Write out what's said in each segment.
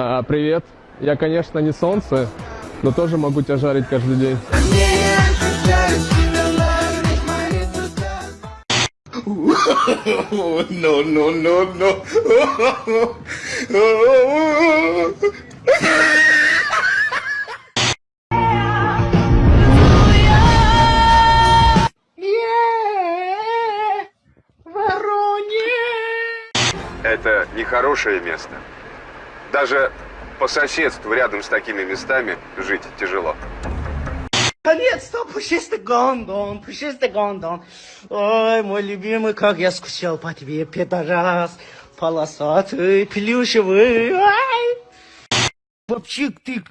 А, привет. Я, конечно, не солнце, но тоже могу тебя жарить каждый день. no, no, no, no. Это нехорошее место. Даже по соседству рядом с такими местами жить тяжело. Наконец-то пушистый гондон, пушистый гондон. Ой, мой любимый, как я скучал по тебе, пидорас. Полосатый, плюшевый. Ай! Вообще, ты,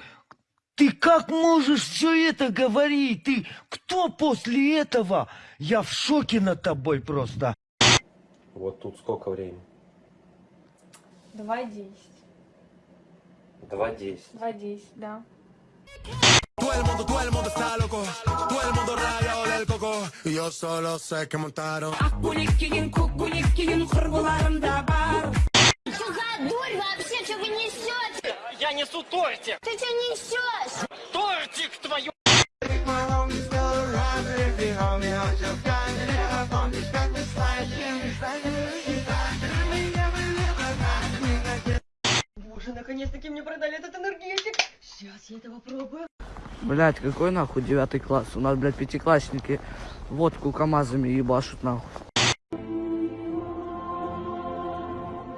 ты как можешь все это говорить? Ты кто после этого? Я в шоке над тобой просто. Вот тут сколько времени? Два десять. Два десять. Два десять, да. Todo el mundo, todo el mundo está loco. Todo el mundo rayado del coco. Y yo solo sé que montaron. Что за дурь вообще, что вы несете? Я несу тортик. Ты что несешь? Тортик твою. Боже, наконец-таки мне продали этот энергетик. Сейчас я это попробую. Блять, какой нахуй девятый класс? У нас, блядь, пятиклассники водку КамАЗами ебашут нахуй.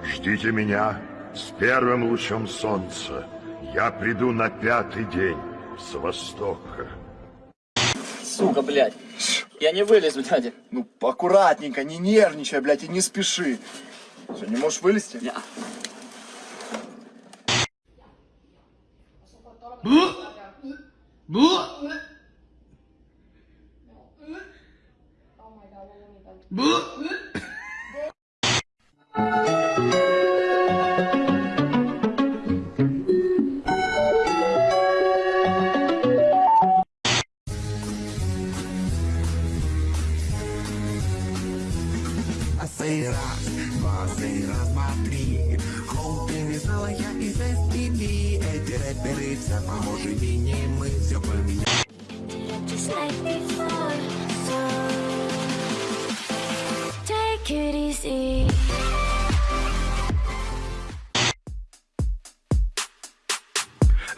Ждите меня с первым лучом солнца. Я приду на пятый день с востока. Сука, блядь. Я не вылезу, дядя. Ну, аккуратненько, не нервничай, блядь, и не спеши. Что, не можешь вылезти? Я. А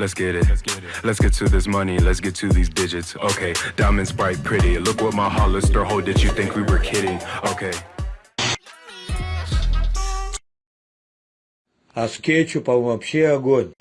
Let's get it. Let's get to this money. Let's get to these digits. Okay, diamonds bright, pretty. Look what my Hollister hold. Did you think we were kidding? Okay. А с кетчупом вообще огонь.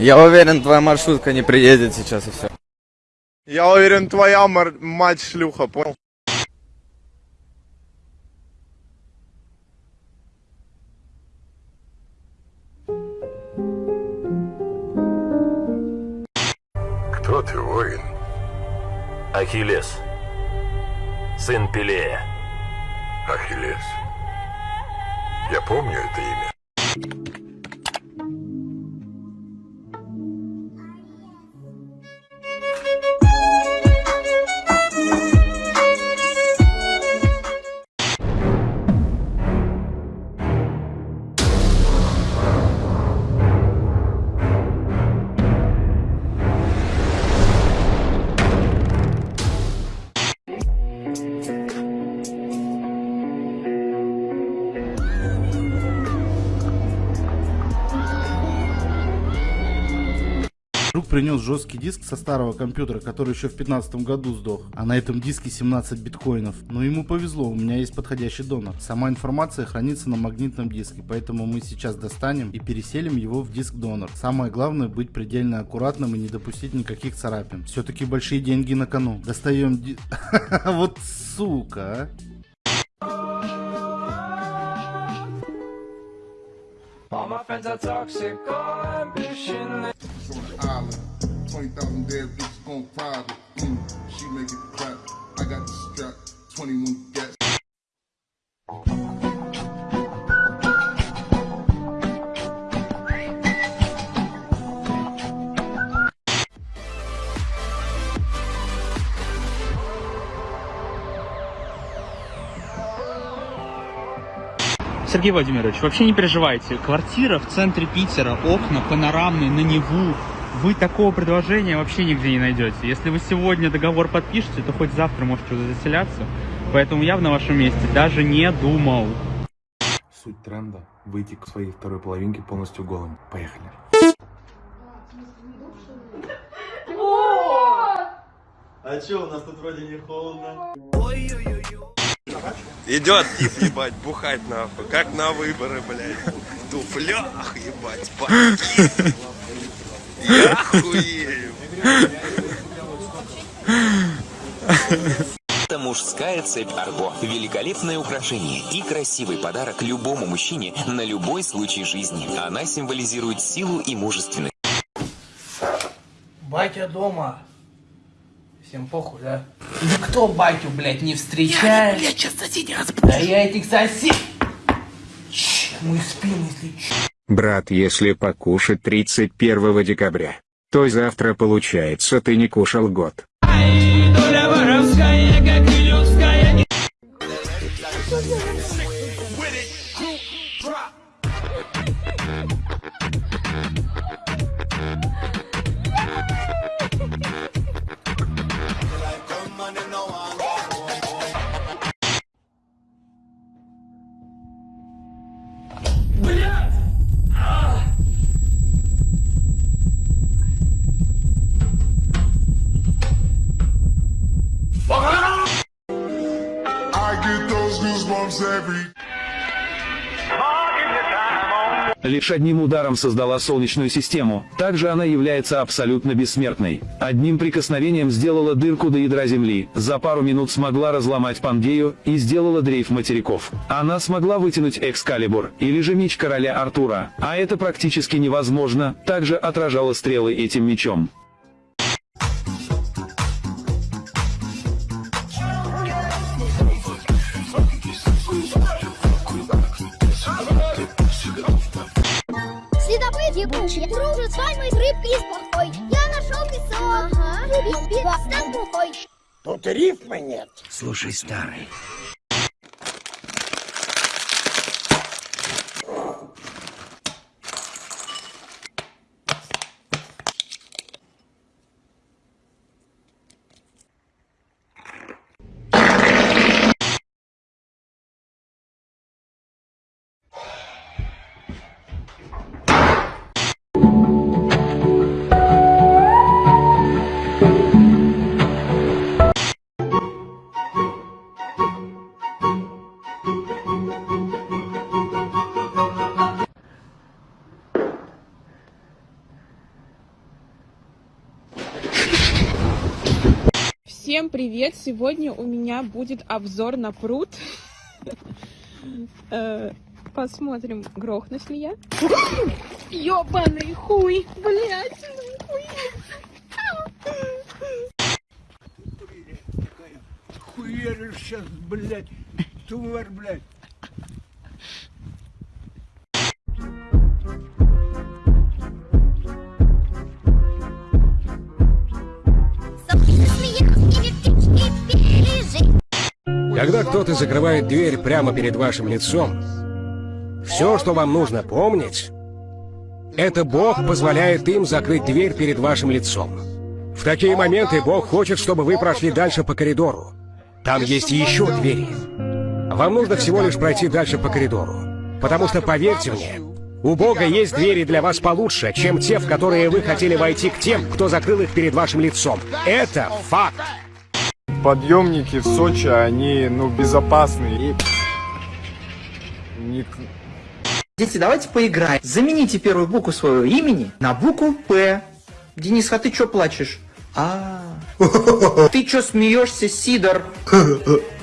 Я уверен, твоя маршрутка не приедет сейчас и все. Я уверен, твоя мар- мать шлюха, понял? Кто ты, воин? Ахиллес. Сын Пелея. Ахиллес. Я помню это имя. Принес жесткий диск со старого компьютера, который еще в 15 году сдох. А на этом диске 17 биткоинов. Но ему повезло, у меня есть подходящий донор. Сама информация хранится на магнитном диске, поэтому мы сейчас достанем и переселим его в диск донор. Самое главное быть предельно аккуратным и не допустить никаких царапин. Все-таки большие деньги на кону. Достаем ди... Вот сука, а. All my friends are toxic, all ambition. Island. 20,000 dead bitches on private. Mm, she make it clap. I got the strap. 21 gas. Сергей Владимирович, вообще не переживайте. Квартира в центре Питера, окна панорамные на Неву. Вы такого предложения вообще нигде не найдете. Если вы сегодня договор подпишете, то хоть завтра можете туда заселяться. Поэтому я бы на вашем месте даже не думал. Суть тренда – выйти к своей второй половинке полностью голым. Поехали. А чё, у нас тут вроде не холодно. Идет тип, ебать, бухать нахуй. Как на выборы, блядь. В туфлях, ебать, паки. Я. Это мужская цепь Арго. Великолепное украшение и красивый подарок любому мужчине на любой случай жизни. Она символизирует силу и мужественность. Батя дома. Всем похуй, да? Никто батю, блядь, не встречает. Я, блядь, сейчас соседей Да я этих сосед... Чш, Мы спим, если чё. Брат, если покушать 31 декабря, то завтра получается ты не кушал год. Доля воровская, как и. Лишь одним ударом создала Солнечную систему, также она является абсолютно бессмертной. Одним прикосновением сделала дырку до ядра Земли, за пару минут смогла разломать Пангею и сделала дрейф материков. Она смогла вытянуть Экскалибур, или же меч короля Артура, а это практически невозможно, также отражала стрелы этим мечом. Следопыт ебучий, дружит с вами рыбкой плохой. Я нашел песок, ага. любил пиво с табухой. Тут рифмы нет. Слушай, старый. Привет! Сегодня у меня будет обзор на пруд. Э, Посмотрим, грохнусь ли я. Ёбаный хуй, блядь, ну Хуеришь сейчас, блядь. Тварь, блядь. Когда кто-то закрывает дверь прямо перед вашим лицом, все, что вам нужно помнить, это Бог позволяет им закрыть дверь перед вашим лицом. В такие моменты Бог хочет, чтобы вы прошли дальше по коридору. Там есть еще двери. Вам нужно всего лишь пройти дальше по коридору. Потому что, поверьте мне, у Бога есть двери для вас получше, чем те, в которые вы хотели войти к тем, кто закрыл их перед вашим лицом. Это факт. Подъемники в Сочи, они, ну, безопасные. И... не- Дети, давайте поиграем. Замените первую букву своего имени на букву П. Денис, а ты чё плачешь? А. Ты чё смеешься, Сидор?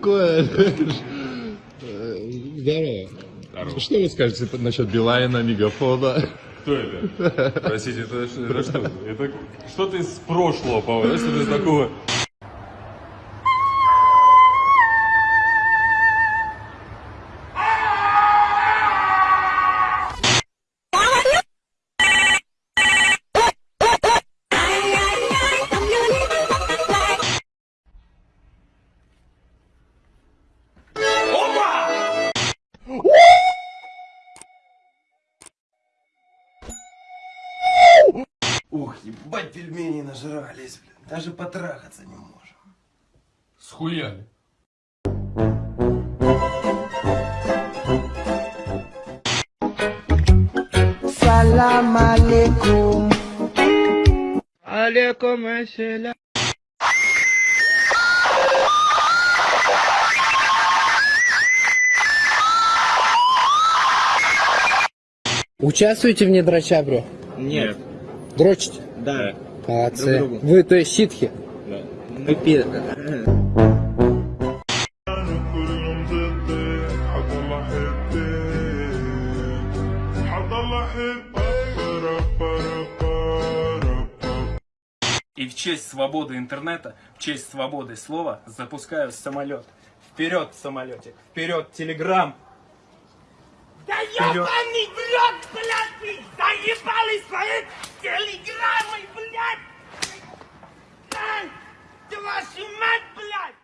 такое? Здорово. Что вы скажете насчет Билайна, Мегафона? Кто это? Простите, это, это что? Это что-то из прошлого, по-моему? Что-то из такого... ебать, пельмени нажрались, блин. Даже потрахаться не можем. Схуяли. Салам алейкум. Алейкум ассалям. Участвуете в недрача, бро? Нет. Дрочите? Да. Молодцы. Друг другу. Вы, то есть, ситхи? Да. Вы пи- И в честь свободы интернета, в честь свободы слова запускаю самолет. Вперед, самолетик! Вперед, телеграм! Да Вперед. ебаный в рот, блядь, вы заебали свои телеграммы, блядь! Ай, да вашу мать, блядь!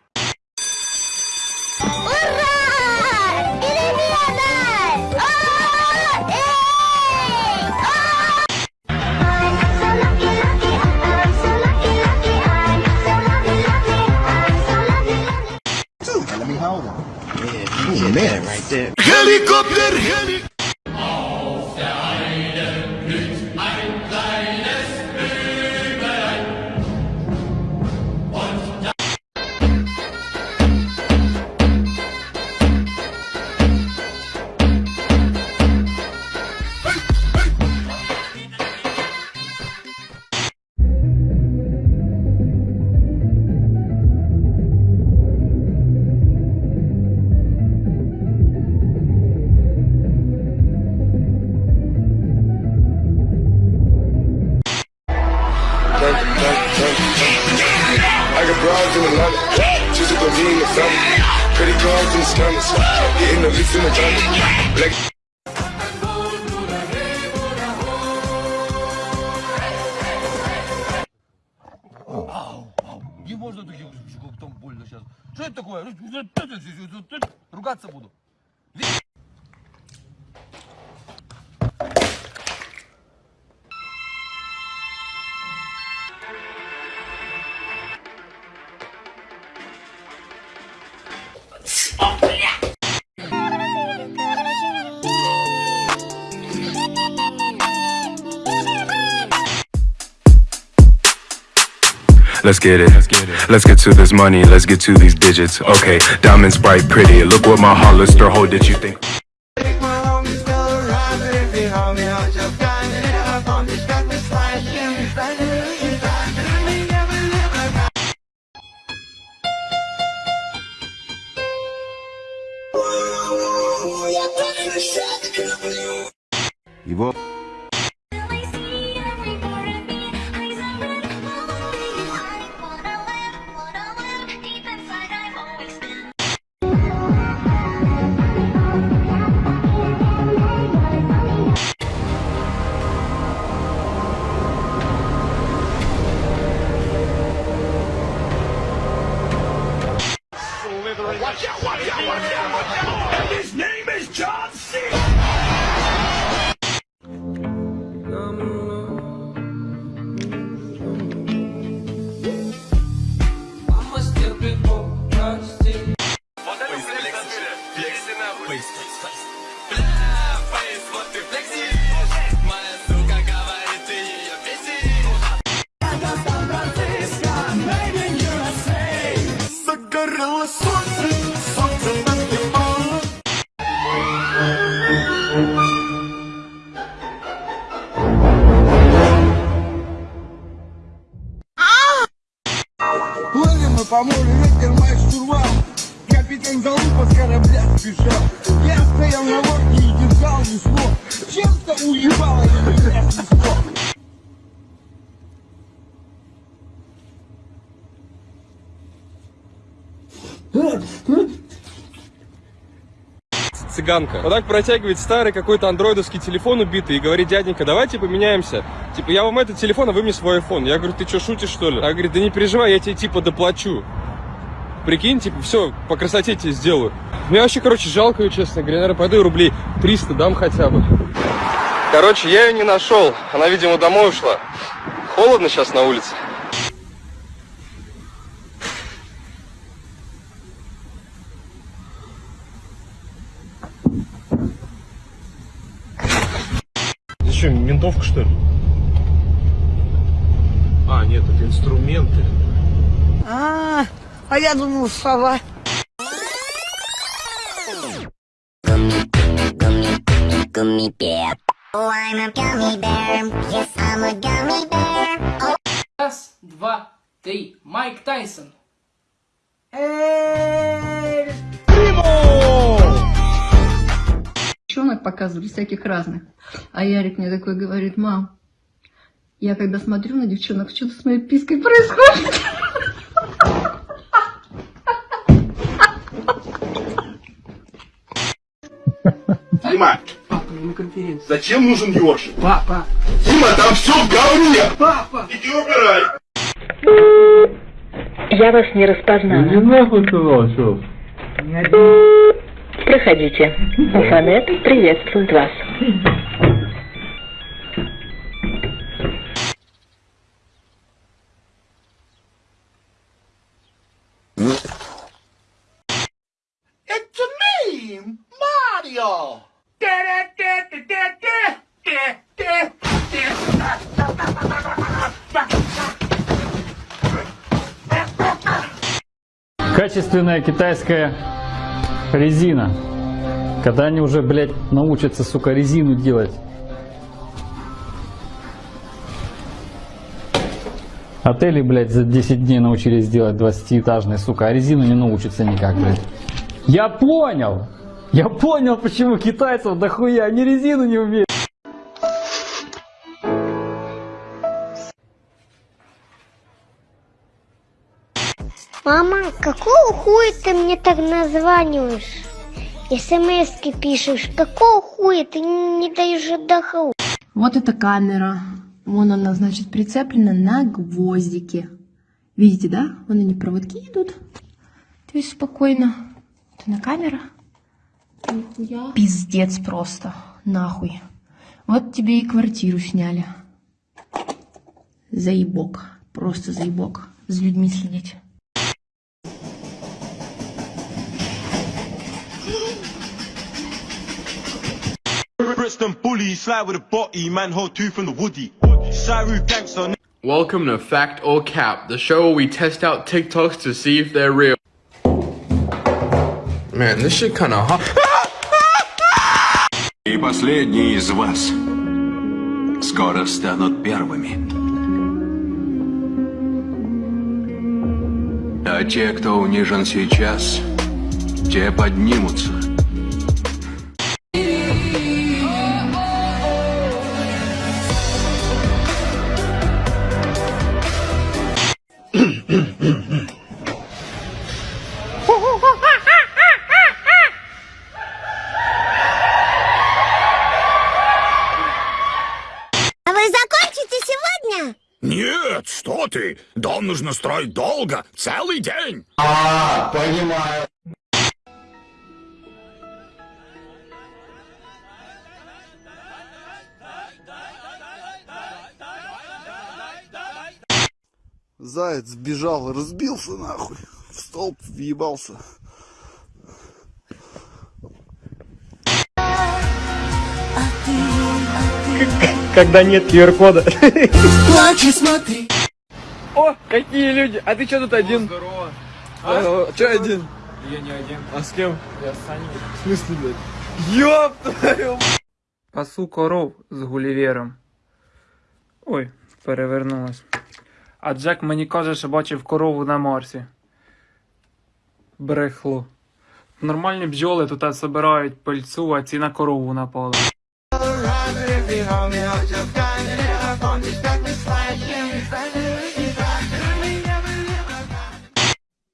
Let me hold him. Yeah, you a man right there. helicopter, helicopter. Let's get it. Let's get to this money. Let's get to these digits. Okay, diamonds bright, pretty. Look what my Hollister hold. Did you think? Его... Стоял на лодке и держал весло. Чем-то уебало меня снесло. Цыганка. Вот так протягивает старый какой-то андроидовский телефон убитый и говорит, дяденька, давайте поменяемся. Типа, я вам этот телефон, а вы мне свой iPhone. Я говорю, ты что, шутишь, что ли? Она говорит, да не переживай, я тебе типа доплачу. Прикинь, типа, все, по красоте тебе сделаю. Мне вообще, короче, жалко ее, честно говоря. Наверное, пойду рублей 300 дам хотя бы. Короче, я ее не нашел. Она, видимо, домой ушла. Холодно сейчас на улице. Это что, ментовка, что ли? А, нет, это инструменты. А, а я думал, сова. Gummy bear. Oh, I'm a gummy bear. Yes, I'm a gummy bear. Раз, два, три. Майк Тайсон. Девчонок показывали всяких разных. А Ярик мне такой говорит, мам, я когда смотрю на девчонок, что-то с моей пиской происходит. Дима, Папа, на конференции. зачем нужен ёршик? Папа. Дима, там все в говне! Папа. Иди убирай! Я вас не распознала. Не нахуй сказал, что? Проходите. Уфанет приветствует вас. Качественная китайская резина. Когда они уже, блядь, научатся, сука, резину делать. Отели, блядь, за 10 дней научились делать 20-этажные, сука, а резину не научатся никак, блядь. Я понял! Я понял, почему китайцев дохуя, они резину не умеют. Мама, какого хуя ты мне так названиваешь? СМСки пишешь. Какого хуя ты не даешь отдохнуть? Вот эта камера. Вон она, значит, прицеплена на гвоздике. Видите, да? Вон они проводки идут. То есть спокойно. Это на камера. Нихуя. Пиздец просто. Нахуй. Вот тебе и квартиру сняли. Заебок. Просто заебок. С людьми следить. Brixton bully, slide with a body, man, hold two from the woody. Shiru gangster. Welcome to Fact or Cap, the show where we test out TikToks to see if they're real. Man, this shit kinda hot. И последние из вас скоро станут первыми. А те, кто унижен сейчас, те поднимутся. Строить долго, целый день. А, понимаю. Заяц бежал, разбился нахуй. В столб въебался. Когда нет QR-кода. Плачь и смотри. О, какие люди! А ты что тут один? Здорово. Че один? Я не один. А с кем? Я с Саней. В смысле, блядь? Ёб твою Пасу коров з гулівером. Ой, перевернулась. А Джек мені каже, що бачив корову на Марсі. Брехло. Нормальні бджоли тут збирають пильцу, а ці на корову напали.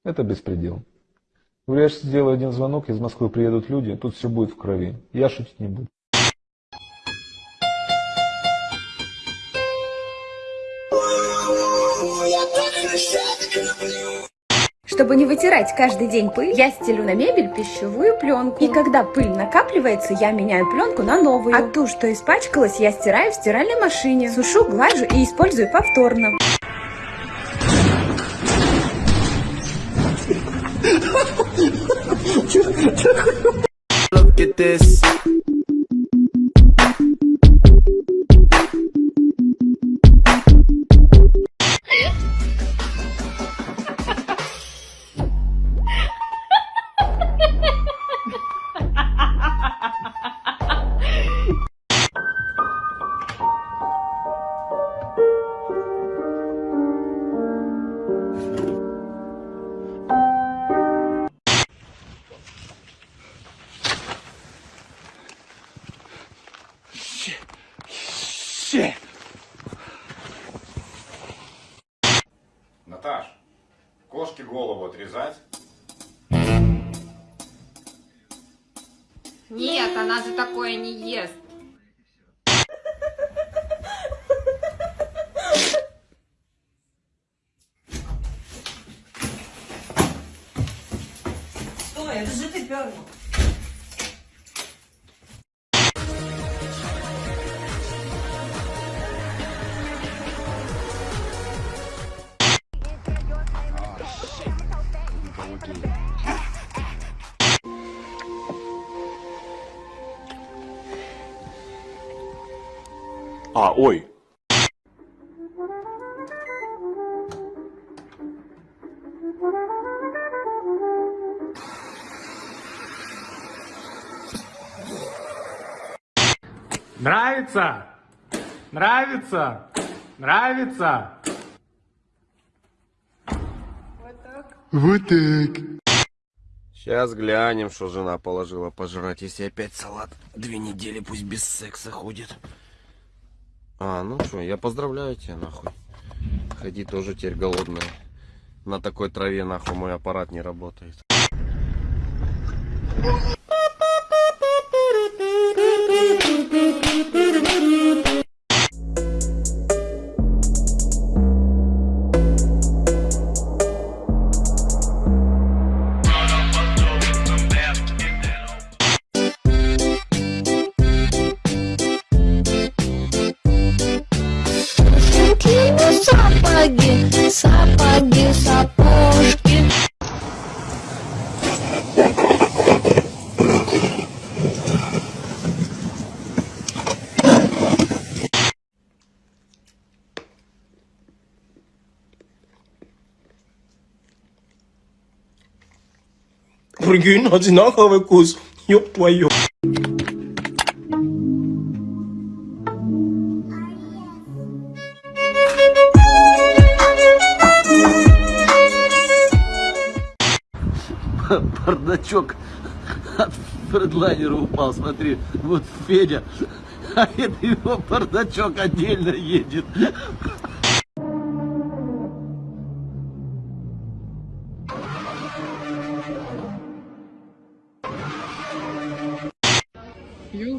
Это беспредел. Я же сделаю один звонок, из Москвы приедут люди, тут все будет в крови. Я шутить не буду. Чтобы не вытирать каждый день пыль, я стелю на мебель пищевую пленку. И когда пыль накапливается, я меняю пленку на новую. А ту, что испачкалась, я стираю в стиральной машине. Сушу, глажу и использую повторно. Look at this. Shit. Наташ, кошке голову отрезать? Нет, она же такое не ест. А, ой. Нравится? Нравится? Нравится? Вот так. Сейчас глянем, что жена положила пожрать, если опять салат. Две недели пусть без секса ходит. А, ну что, я поздравляю тебя, нахуй. Ходи тоже теперь голодная. На такой траве, нахуй, мой аппарат не работает. Прикинь, одинаковый вкус. Ёб твою. Бардачок от фредлайнера упал, смотри. Вот Федя, а это его бардачок отдельно едет.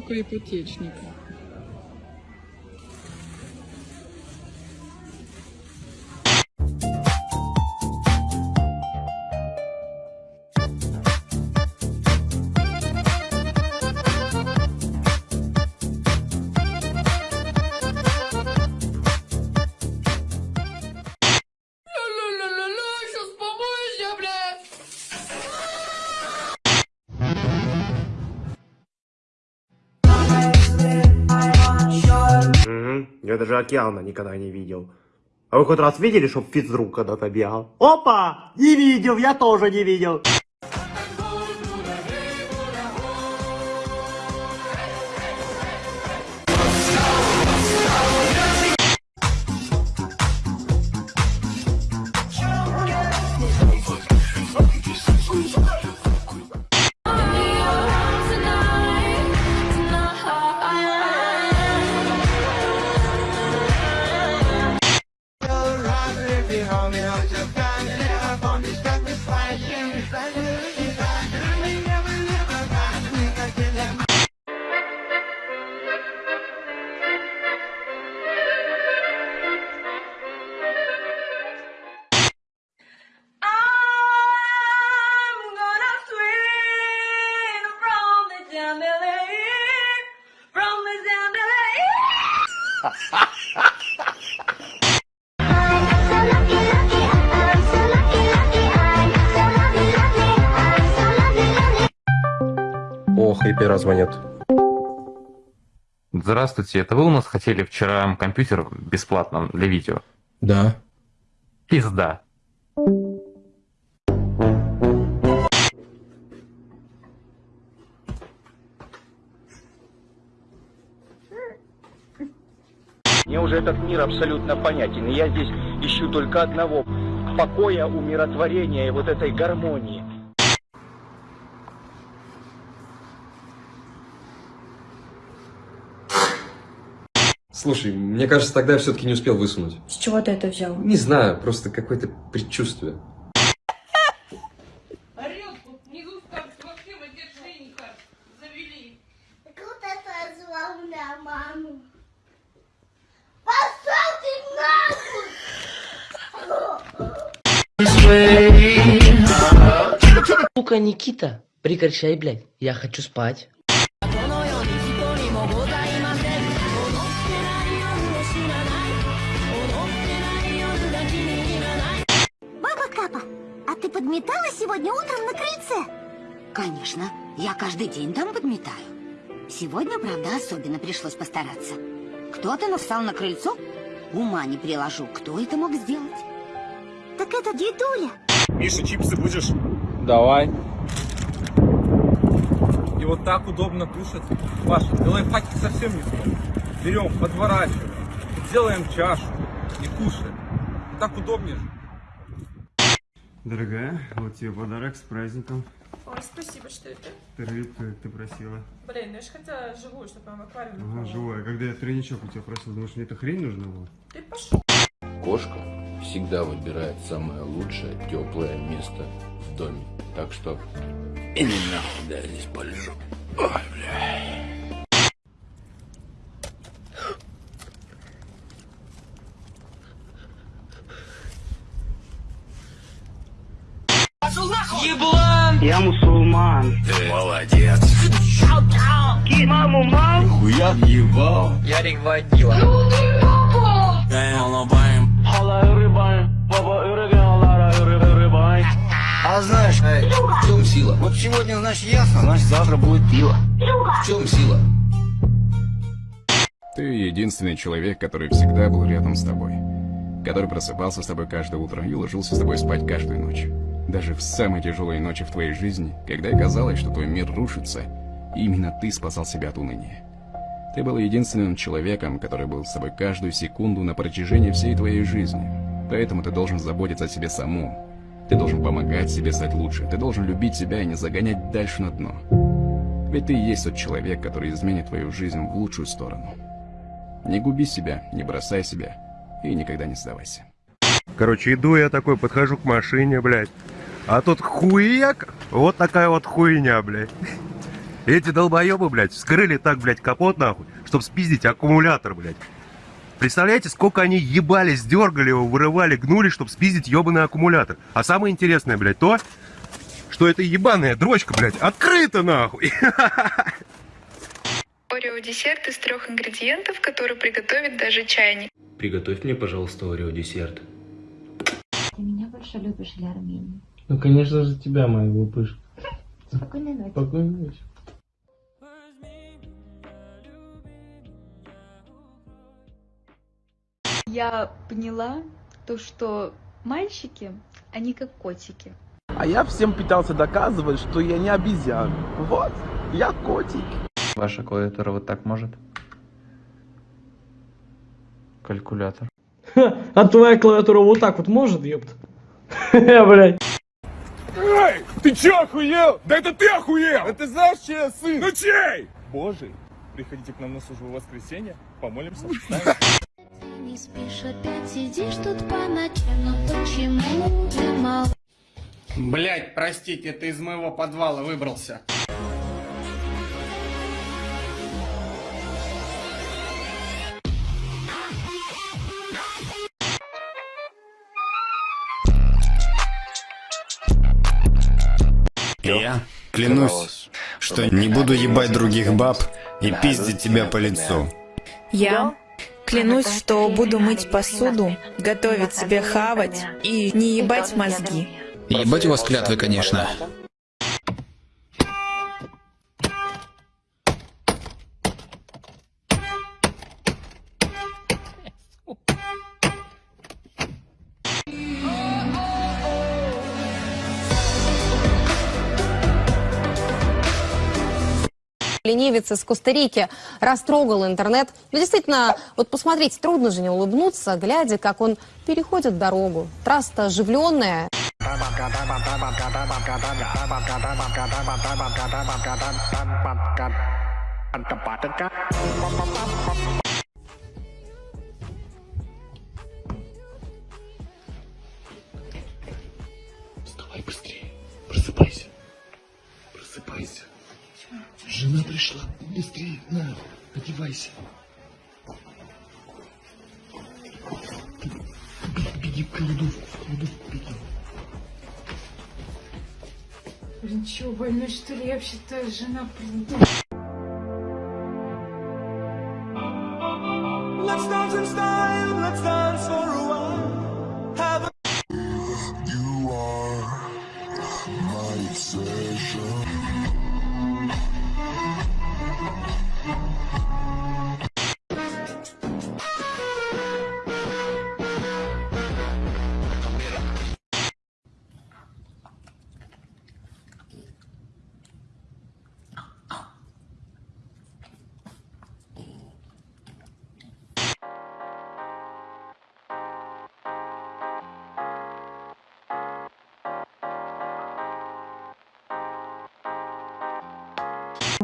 Елка океана никогда не видел. А вы хоть раз видели, чтоб физрук когда-то бегал? Опа! Не видел, я тоже не видел. Здравствуйте, это вы у нас хотели вчера компьютер бесплатно для видео? Да. Пизда. Мне уже этот мир абсолютно понятен, и я здесь ищу только одного – покоя, умиротворения и вот этой гармонии. Слушай, мне кажется, тогда я все-таки не успел высунуть. С чего ты это взял? Не знаю, просто какое-то предчувствие. Сука, Никита, прекращай, блядь. Я хочу спать. Конечно, я каждый день там подметаю. Сегодня, правда, особенно пришлось постараться. Кто-то написал на крыльцо? Ума не приложу, кто это мог сделать? Так это дедуля. Миша, чипсы будешь? Давай. И вот так удобно кушать. Паша, ты лайфхаки совсем не смотришь. Берем, подворачиваем, делаем чашу и кушаем. Так удобнее же. Дорогая, вот тебе подарок с праздником. Ой, спасибо, что это? Ты рыбку, ты просила. Блин, ну я же хотела живую, чтобы прям в аквариуме Ага, живое. Когда я тройничок у тебя просил, думаешь, мне эта хрень нужна была? Ты пошел. Кошка всегда выбирает самое лучшее, теплое место в доме. Так что именно да, я здесь полежу. Ой, бля. Я мусульман. Ты молодец. Маму, мам! Хуя ебал. Ярик водила. А знаешь, эй, в чем сила? Вот сегодня, значит, ясно, значит, завтра будет пиво. В чем сила? Ты единственный человек, который всегда был рядом с тобой. Который просыпался с тобой каждое утро и ложился с тобой спать каждую ночь. Даже в самые тяжелые ночи в твоей жизни, когда казалось, что твой мир рушится, именно ты спасал себя от уныния. Ты был единственным человеком, который был с тобой каждую секунду на протяжении всей твоей жизни. Поэтому ты должен заботиться о себе самом. Ты должен помогать себе стать лучше. Ты должен любить себя и не загонять дальше на дно. Ведь ты и есть тот человек, который изменит твою жизнь в лучшую сторону. Не губи себя, не бросай себя и никогда не сдавайся. Короче, иду я такой, подхожу к машине, блядь. А тут хуяк, вот такая вот хуйня, блядь. Эти долбоебы, блядь, вскрыли так, блядь, капот нахуй, чтоб спиздить аккумулятор, блядь. Представляете, сколько они ебались, дергали его, вырывали, гнули, чтобы спиздить ебаный аккумулятор. А самое интересное, блядь, то, что эта ебаная дрочка, блядь, открыта нахуй. Орео десерт из трех ингредиентов, который приготовит даже чайник. Приготовь мне, пожалуйста, орео десерт. Ты меня больше любишь для Армении. Ну, конечно же, тебя, моя глупышка. Спокойной ночи. Спокойной ночи. Я поняла то, что мальчики, они как котики. А я всем пытался доказывать, что я не обезьян. Вот, я котик. Ваша клавиатура вот так может? Калькулятор. А твоя клавиатура вот так вот может, ёпт? Блядь. Эй, ты чё охуел? Да это ты охуел! Это знаешь, чей я сын? Ну чей? Божий. Приходите к нам на службу в воскресенье, помолимся, встанем. Не спишь, опять сидишь тут по ночам, но почему ты мол... Блять, простите, ты из моего подвала выбрался. Я клянусь, что не буду ебать других баб и пиздить тебя по лицу. Я Клянусь, что буду мыть посуду, готовить себе хавать и не ебать мозги. Ебать у вас клятвы, конечно. Ленивец из Коста-Рики растрогал интернет. Ну, действительно, вот посмотрите, трудно же не улыбнуться, глядя, как он переходит дорогу. Трасса оживленная. Вставай быстрее. Просыпайся. Просыпайся. Жена пришла. Быстрее, на, одевайся. Беги, беги в кладовку, в кладовку беги. Блин, чего, больной что ли? Я вообще-то жена приду. Let's dance in style, let's dance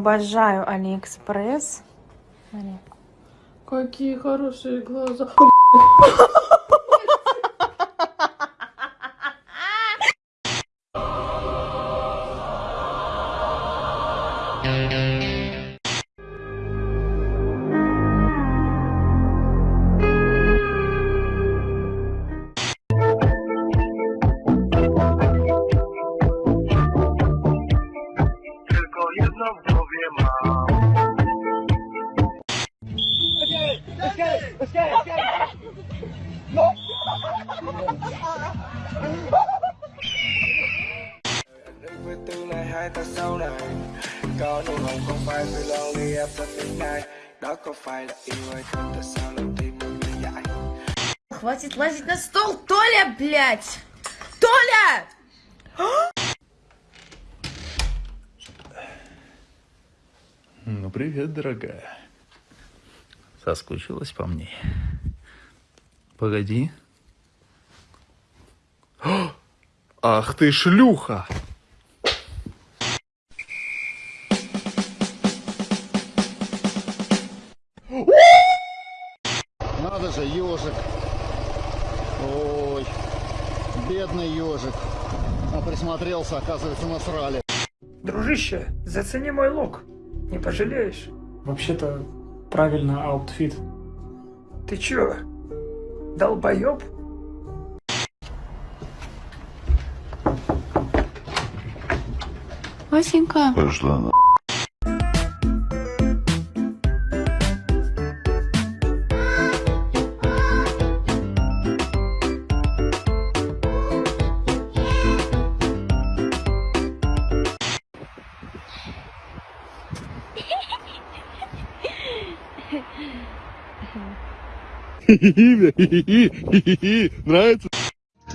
Обожаю Алиэкспресс. Смотри. Какие хорошие глаза. Соскучилась по мне. Погоди. О, Ах ты шлюха! Надо же, ежик. Ой, бедный ежик. А присмотрелся, оказывается, насрали. Дружище, зацени мой лук. Не пожалеешь. Вообще-то, правильно, outfit. Ты чё, долбоёб? Васенька. Пошла на... Нравится?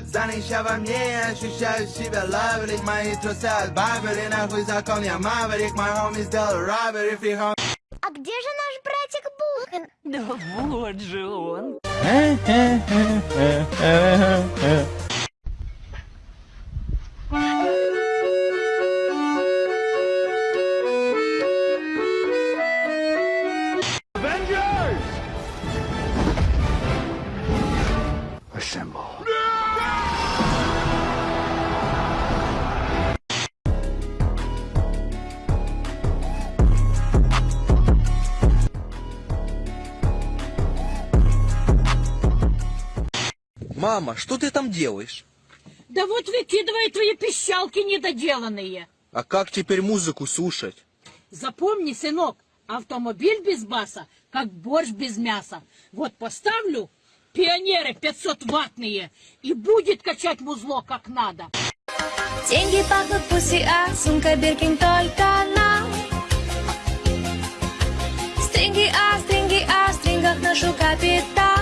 Занища во мне, ощущаю себя лавелик Мои трусы от Барбери, нахуй закон я маверик My homie сделал robbery, free home А где же наш братик Бухан? Да вот же он. Мама, что ты там делаешь? Да вот выкидывай твои пищалки недоделанные. А как теперь музыку слушать? Запомни, сынок, автомобиль без баса, как борщ без мяса. Вот поставлю пионеры 500-ваттные, и будет качать музло как надо. Деньги пахнут пуси, а сумка Биркин только нам. Стринги, а стринги, а в стрингах ношу капитал.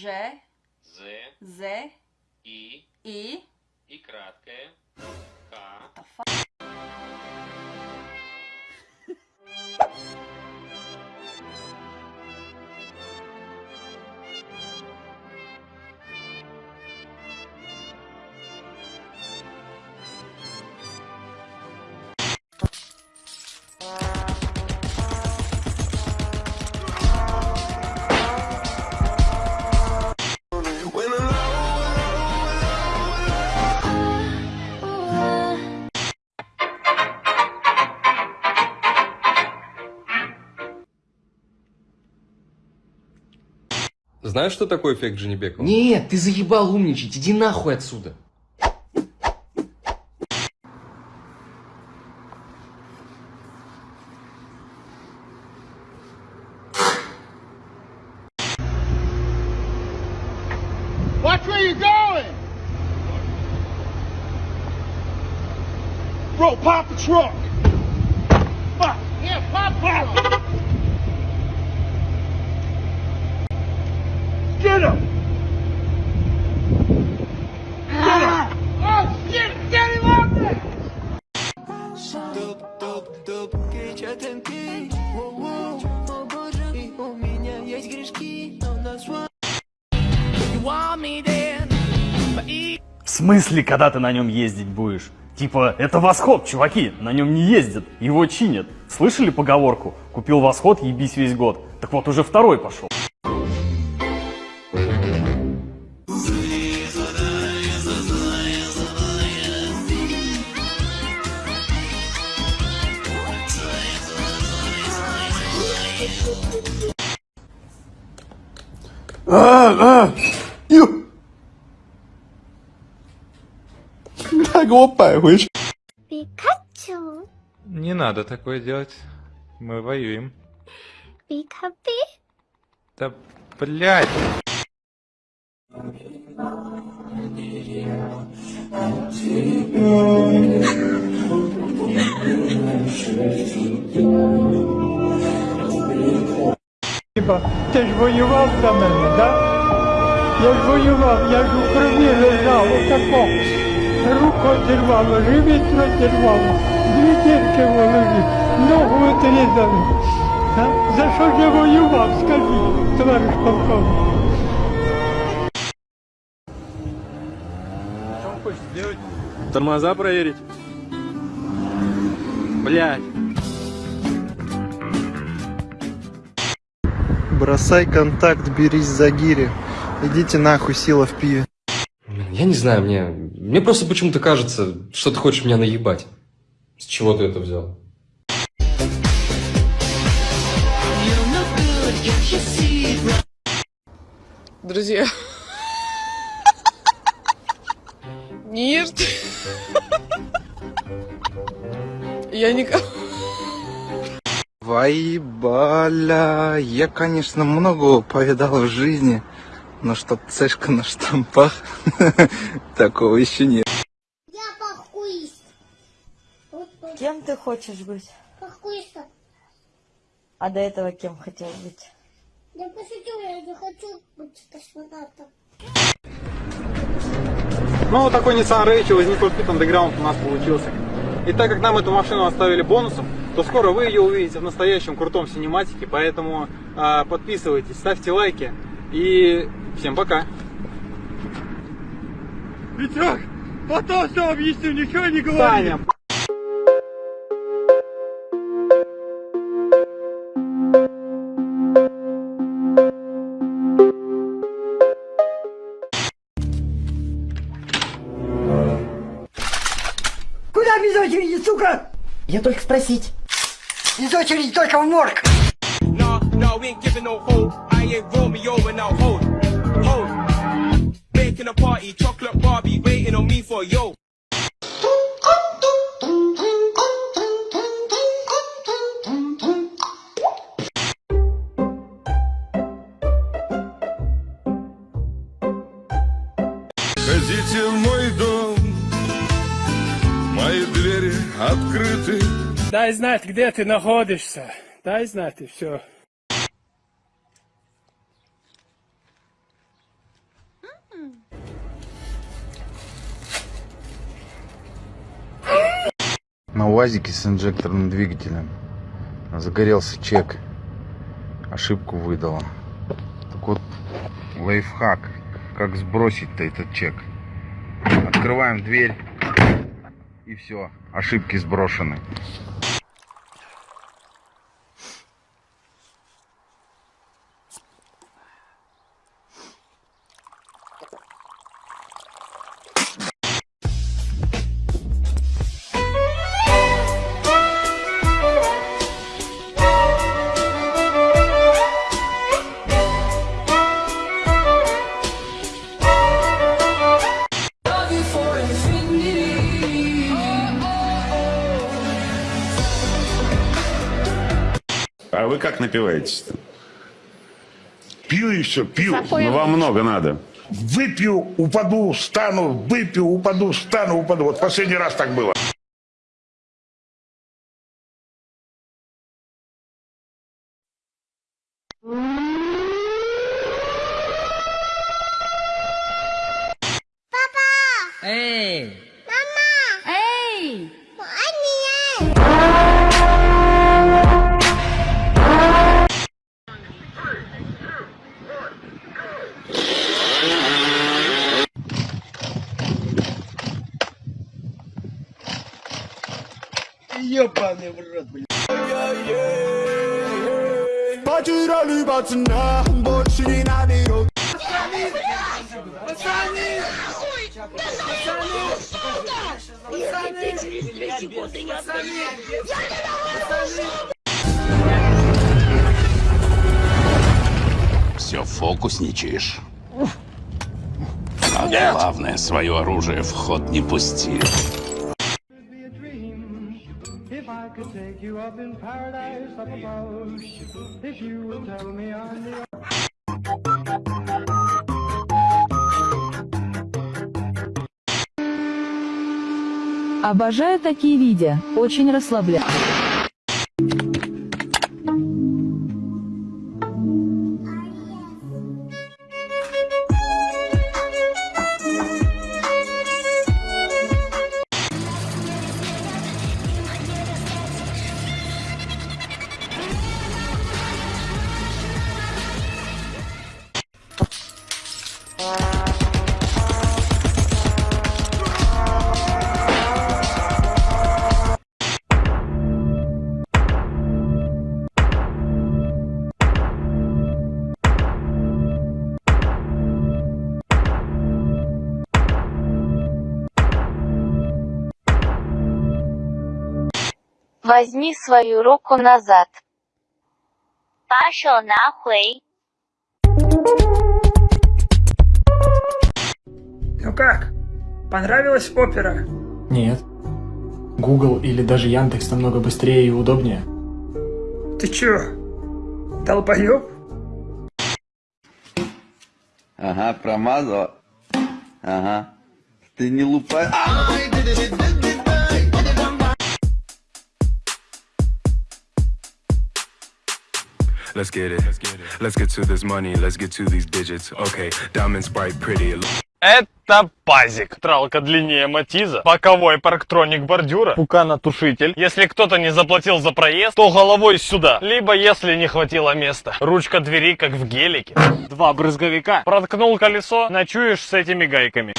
Ж, З, З, И, И. и краткое, К. Знаешь, что такое эффект Женебекова? Нет, ты заебал умничать, иди нахуй отсюда. Watch where you're going! Bro, pop the truck! Смысле, когда ты на нем ездить будешь? Типа, это восход, чуваки, на нем не ездят, его чинят. Слышали поговорку? Купил восход, ебись весь год. Так вот, уже второй пошел. А, а, Пикачу, Не надо такое делать. Мы воюем. пикапи. Да, блядь. Хіба ти ж воював за мене, да? Я ж воював, я ж у крові лежав, отако Руку одірвало, живіт розірвало, дві дірки в голові, ногу відрізали. А? За що ж я воював, скажіть, товариш полковник? Что он хочет сделать? Тормоза проверить? Блять. Бросай контакт, берись за гири. Идите нахуй, сила в пиве. Я не знаю, мне... мне просто почему-то кажется, что ты хочешь меня наебать. С чего ты это взял? Друзья. Нет. Я никого... Вайбаля, я, конечно, много повидал в жизни, но чтоб цешка на штампах, такого еще нет. Я похуист. Кем ты хочешь быть? Похуиста. А до этого кем хотел быть? Я пошутил, я не хочу быть космонавтом. Ну, вот такой Nissan Rachel из Need for Speed Underground у нас получился. И так как нам эту машину оставили бонусом, то скоро вы ее увидите в настоящем крутом синематике, поэтому э, подписывайтесь, ставьте лайки и всем пока. Витек, потом все объясню, ничего не говори. Таня. Куда без очереди, сука? Я только спросить. Без очереди только в морг. Nah, nah, we ain't giving no hold. I ain't Romeo and now hold, the party, chocolate Barbie waiting on me for yo. Ходите в мой дом, мои двери открыты. Дай знать, где ты находишься. Дай знать, и все. На УАЗике с инжекторным двигателем загорелся чек. Ошибку выдала. Так вот, лайфхак. Как сбросить-то этот чек? Открываем дверь. И все. Ошибки сброшены. Напиваетесь-то? Пью и все, пью. Ну, вам много надо. Выпью, упаду, встану, выпью, упаду, встану, упаду. Вот последний раз так было. А главное, свое оружие в ход не пусти. Обожаю такие видео, очень расслабляют. Возьми свою руку назад. Пошел нахуй. Ну как? Понравилась опера? Нет. Google или даже Яндекс намного быстрее и удобнее. Ты чё? Долбоёб? Ага, промазала. Ага. Ты не лупай. Let's get it. Let's get to this money. Let's get to these digits. Okay, diamonds bright, pretty. Это пазик. Тралка длиннее матиза. Боковой парктроник бордюра. Пуканотушитель. Если кто-то не заплатил за проезд, то головой сюда. Либо если не хватило места. Ручка двери, как в гелике. Два брызговика. Проткнул колесо, ночуешь с этими гайками.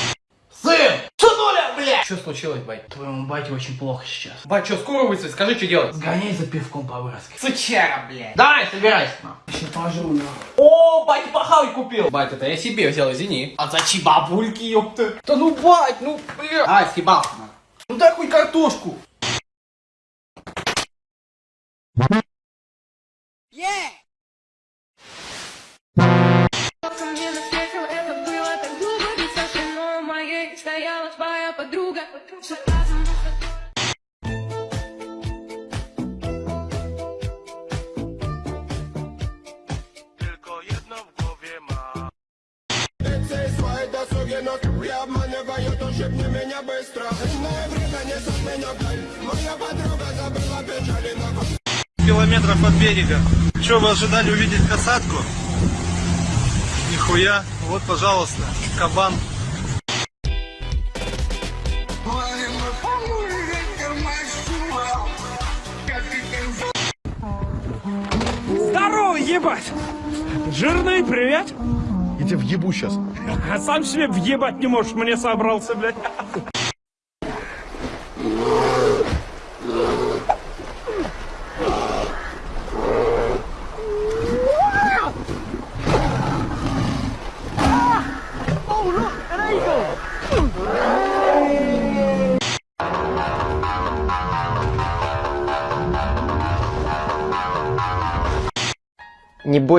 Сын! Сынуля, блядь! Что случилось, бать? Твоему бате очень плохо сейчас. Бать, что, скоро выйдет? Скажи, что делать? Сгоняй за пивком по выроске. Сучара, блядь. Давай, собирайся. Еще пожру, на. О, батя похавать купил. Бать, это я себе взял, извини. А зачем бабульки, ёпта? Да ну, бать, ну, бля. А, съебался. Ну дай хоть картошку. Мне Иное время несет меня вдаль Моя подруга забыла печали на Километров от берега. Что, вы ожидали увидеть касатку? Нихуя. Вот, пожалуйста, кабан. Здорово, ебать! Жирный, привет! Я тебя въебу сейчас. А сам себе въебать не можешь, мне собрался, блядь.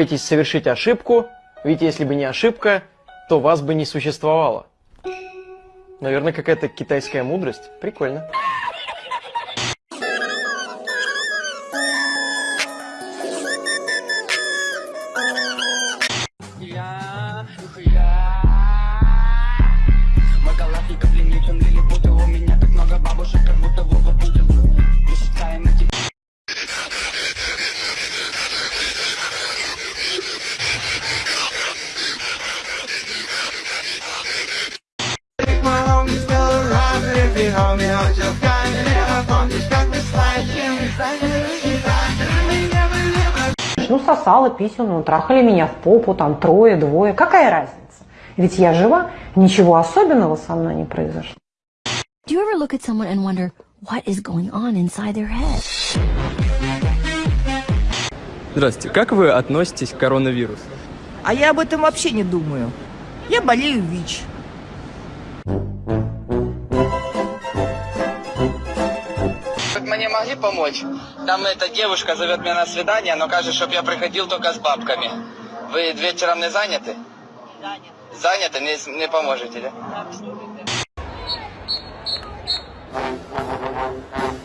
Не бойтесь совершить ошибку, ведь если бы не ошибка, то вас бы не существовало. Наверное, какая-то китайская мудрость. Прикольно. Сосала писюну, трахали меня в попу, там трое, двое. Какая разница? Ведь я жива, ничего особенного со мной не произошло. Do you ever look at someone and wonder what is going on inside their head? Здравствуйте, как вы относитесь к коронавирусу? А я об этом вообще не думаю. Я болею ВИЧ. Как мне могли помочь? Там эта девушка зовет меня на свидание, но кажется, чтобы я приходил только с бабками. Вы вечером не заняты? Заняты? Не, не поможете, да? Никогда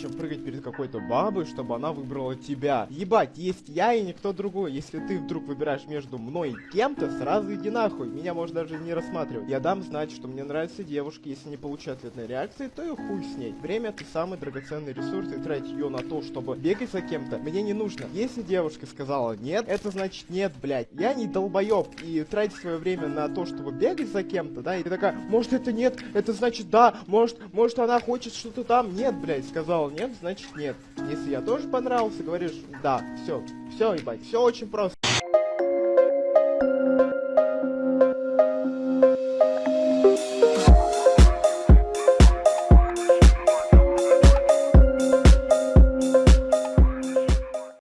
зачем прыгать перед какой-то бабой, чтобы она выбрала тебя. Ебать, есть я и никто другой. Если ты вдруг выбираешь между мной и кем-то, сразу иди нахуй. Меня можно даже не рассматривать. Я дам знать, что мне нравятся девушки. Если не получу ответной реакции, то и хуй с ней. Время это самый драгоценный ресурс, и тратить ее на то, чтобы бегать за кем-то, мне не нужно. Если девушка сказала нет, это значит нет, блядь. Я не долбоеб и тратить свое время на то, чтобы бегать за кем-то, да, и ты такая, может это нет, это значит да, может, может она хочет что-то там, нет, блядь, нет, значит нет. Если я тоже понравился, говоришь да, все, все, ебать, все очень просто.